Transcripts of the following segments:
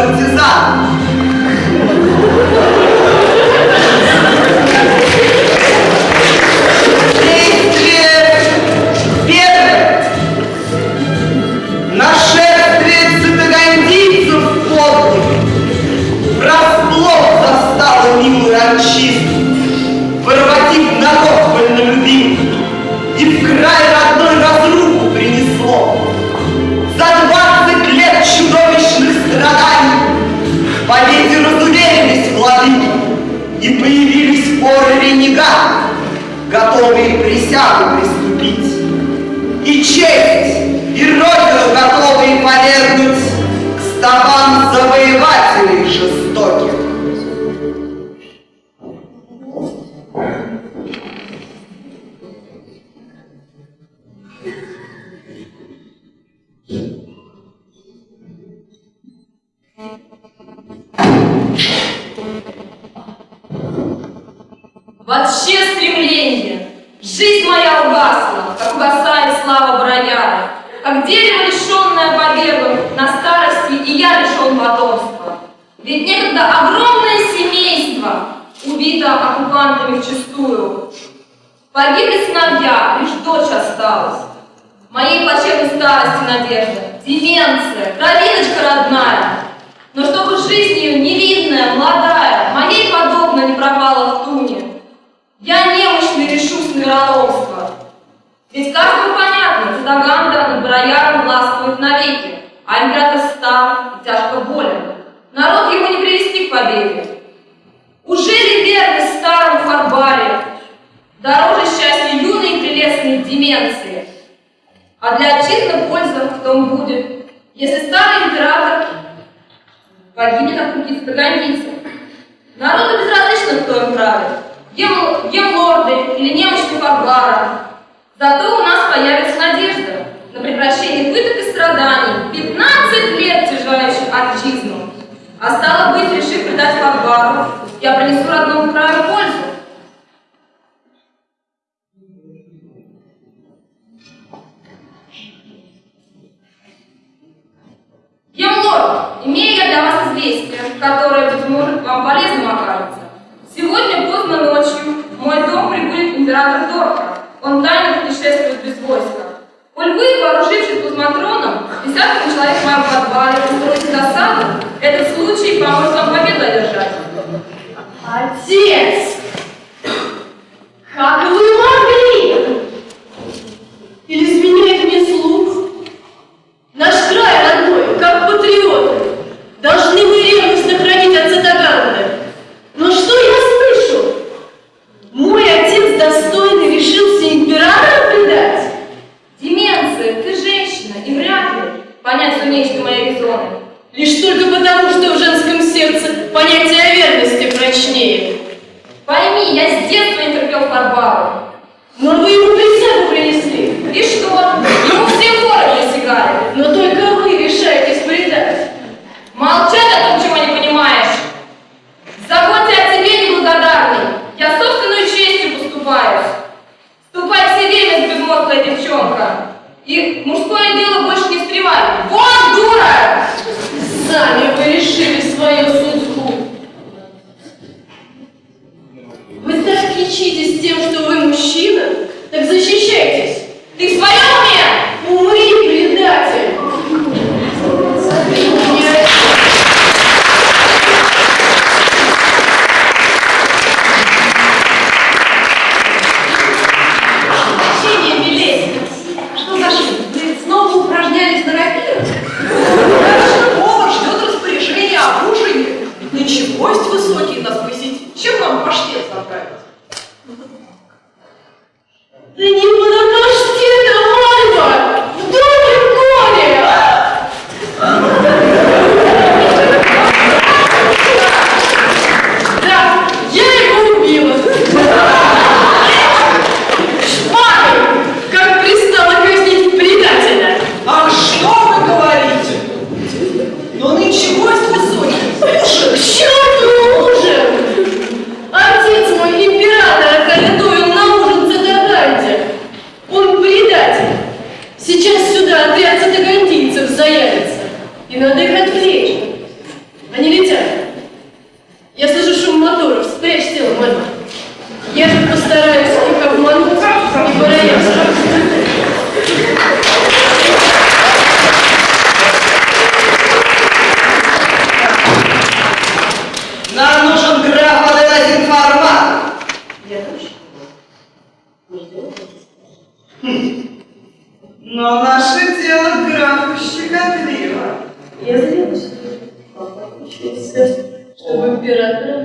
vai precisar. Партизан. готовые присягу приступить, и честь, и родину готовые повергнуть к стопам завоевателей жестоких. Угасла, как угасает слава Брояра, как дерево, лишенное побегом на старости, и я лишен потомства. Ведь некогда огромное семейство убито оккупантами вчистую. Погибли сыновья, лишь дочь осталась. Моей плачевной старости надежда, деменция, кровиночка родная. Но чтобы жизнь ее невинная, молодая, моей подобно не пропала в туне, я немощно решусь на вероломство. Ведь каждому понятно, Цитаганда над Барояром властвует навеки, а император стар и тяжко болен. Народ его не привести к победе. Уже ли верность старому Фарбаре дороже счастья юной и прелестной деменции? А для отчизны польза в том будет, если старый император погибнет от руки цитагандийцев. Народу безразлично, кто им правит гемлорды или немощный Фарбара. Зато у нас появится надежда на прекращение пыток и страданий, 15 лет тяжающих отчизну. А стало быть, решив предать Фарбару, я принесу родному краю пользу. Гемлорд, имею я для вас известие, которое, быть может, вам полезным окажется. Сегодня поздно ночью в мой дом прибудет император Дорка. Он тайно путешествует без войска. Коль вы, вооружившись плазматроном, десятком человек в моем подвале устроите засаду, этот случай поможет вам победу одержать. Отец! Как вы могли? Или изменяет мне слух? Наш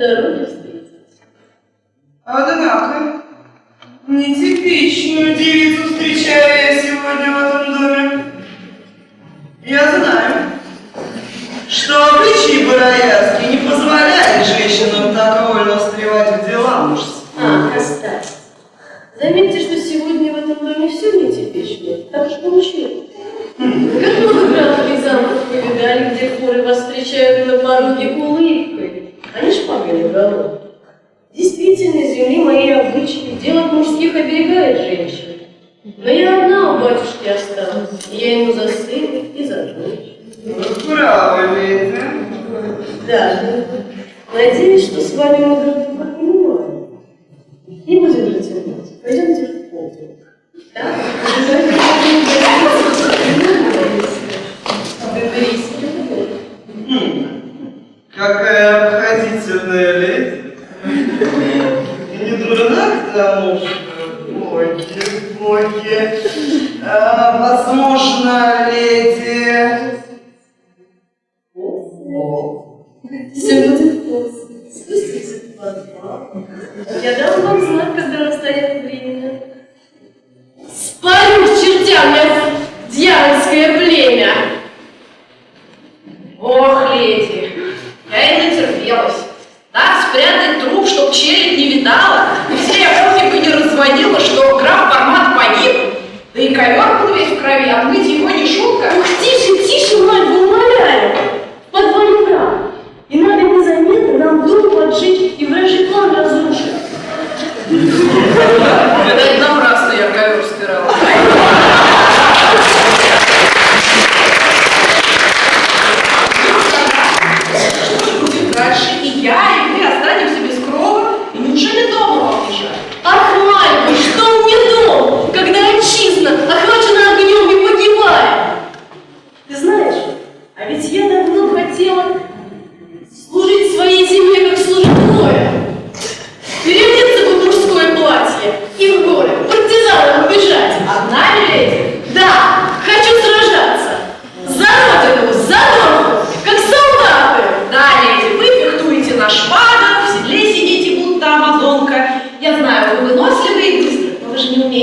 дороге встретились. Однако, нетипичную девицу встречаю я сегодня в этом доме. Я знаю, что обычаи бароязки не позволяют женщинам так вольно встревать в дела мужские. А, оставь. Заметьте, что сегодня в этом доме все нетипично, так что мужчина. Хм. Как много графов и замов вы где хоры вас встречают на пороге улыбкой? Они ж помнили уголок. Действительно, земли мои обычаи, дело мужских оберегает женщин. Но я одна у батюшки осталась, и я ему за сына и за дочь. Право имеете. Да. Надеюсь, что с вами мы друг друга понимаем. мы будем затянуть. Пойдемте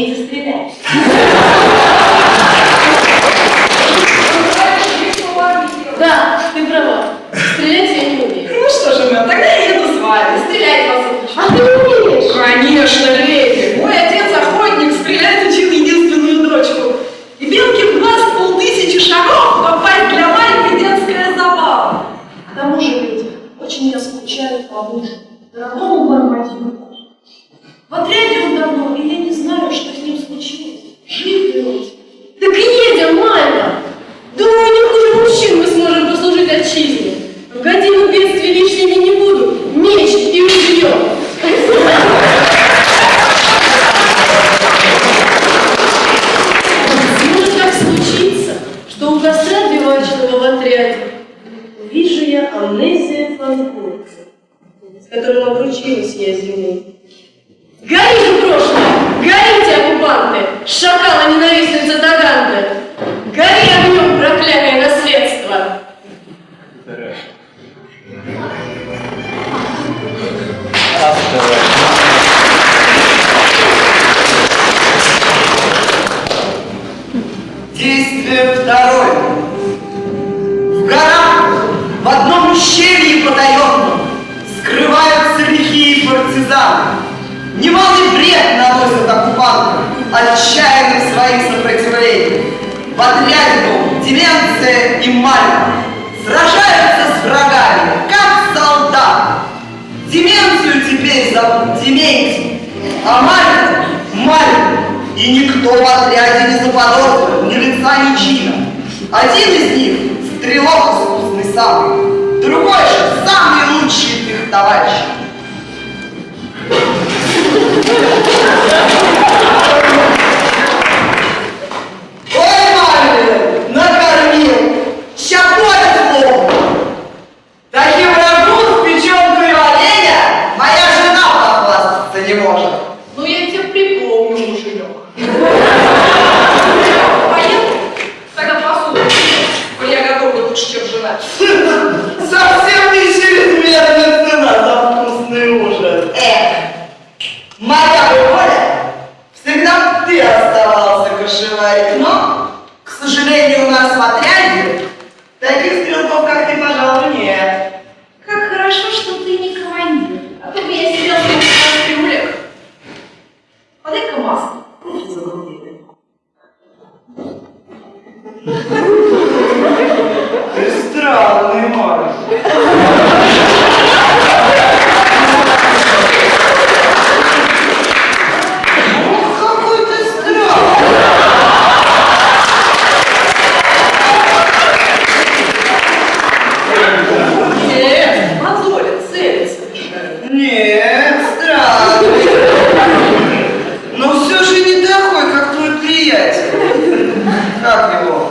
means is dias Подрядину, деменция и мальва Сражаются с врагами, как солдат. Деменцию теперь зовут Дементий, а мальву – Мальву. И никто в отряде не заподозрил ни лица, ни чина. Один из них – стрелок искусный сам, другой же – самый лучший их товарищ. Thank you. как его.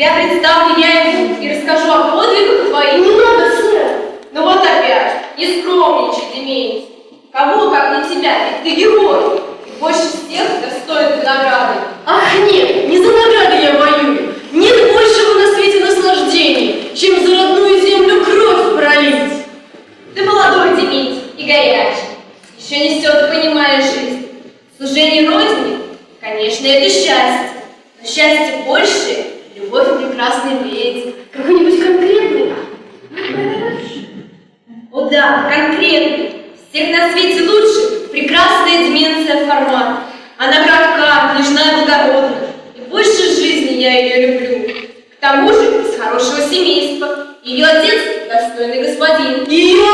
Я представлю я ему и расскажу о подвигах твоих. Не надо, сэр. Ну вот опять, не скромничай, Дементий. Кому, как не тебя, ведь ты герой. И больше всех достоин награды. Ах, нет, не за награды я воюю. Нет большего на свете наслаждения, чем за родную землю кровь пролить. Ты молодой, Дементий, и горячий. Еще несет, понимаешь, жизнь. Служение Родине, конечно, это счастье. Но счастье большее любовь прекрасный леди, какой-нибудь конкретный О да, конкретный, всех на свете лучше, прекрасная деменция формат. Она кратка, нежная, и благородна, и больше жизни я ее люблю. К тому же из хорошего семейства, ее отец достойный господин. И ее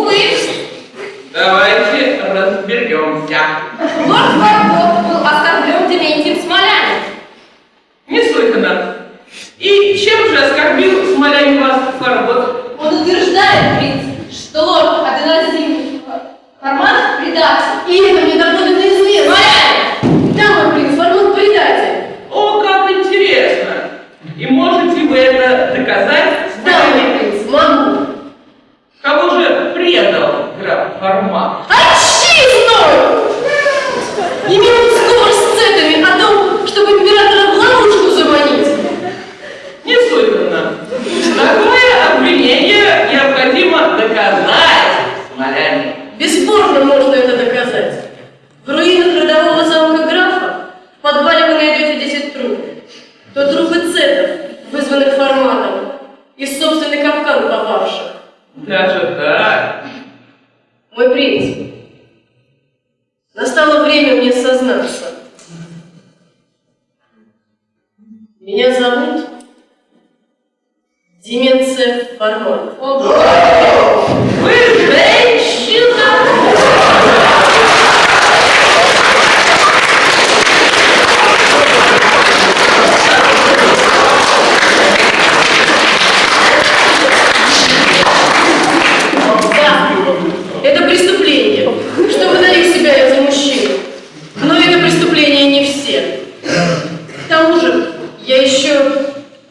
буквы. Давайте разберемся. Лорд Барбот был оскорблен Дементием Смолянин. Неслыханно. И чем же оскорбил Смолянин вас Барбот? Он утверждает, ведь, что лорд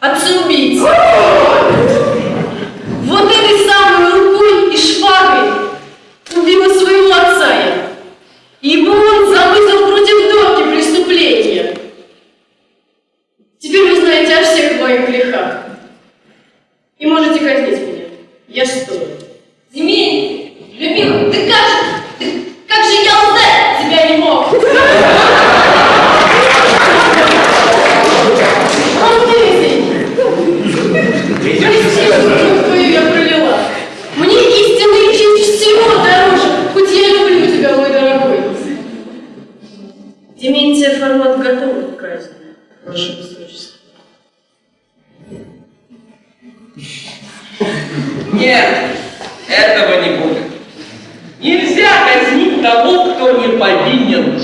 Отцубить! Этого не будет. Нельзя казнить того, кто не повинен.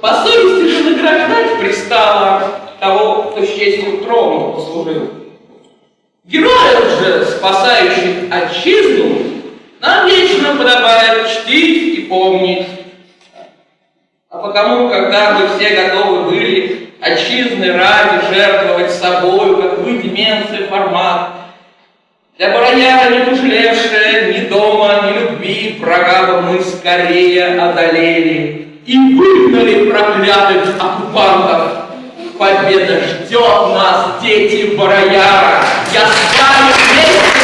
По совести же награждать пристало того, кто с честью трону послужил. Героев же, спасающих отчизну, нам вечно подобает чтить и помнить. А потому, когда вы все готовы были отчизны ради жертвовать собою, как вы, деменция, формат, для барояра не пожалевшая ни дома, ни любви, врага мы скорее одолели и выгнали проклятых оккупантов. Победа ждет нас, дети барояра. Я с вами вместе.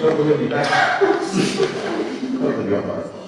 这不是礼拜，这是比较短。